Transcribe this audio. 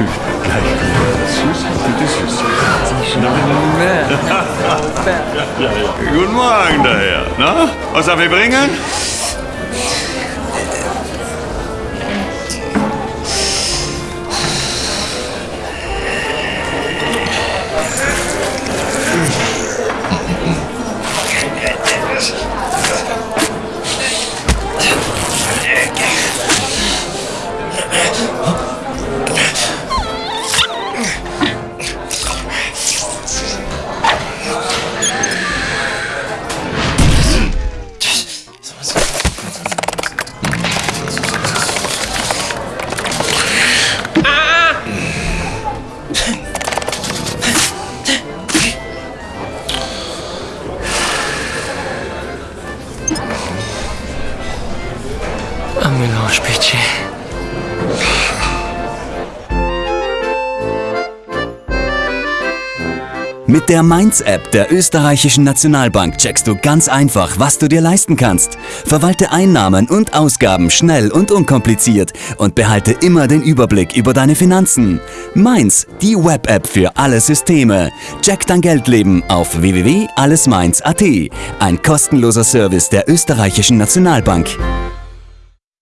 Gleich süß. Guten Morgen daher. Na, was darf ich bringen? Un mélange pitié. Mit der Mainz-App der österreichischen Nationalbank checkst du ganz einfach, was du dir leisten kannst. Verwalte Einnahmen und Ausgaben schnell und unkompliziert und behalte immer den Überblick über deine Finanzen. Mainz, die Web-App für alle Systeme. Check dein Geldleben auf www.allesmainz.at. Ein kostenloser Service der österreichischen Nationalbank.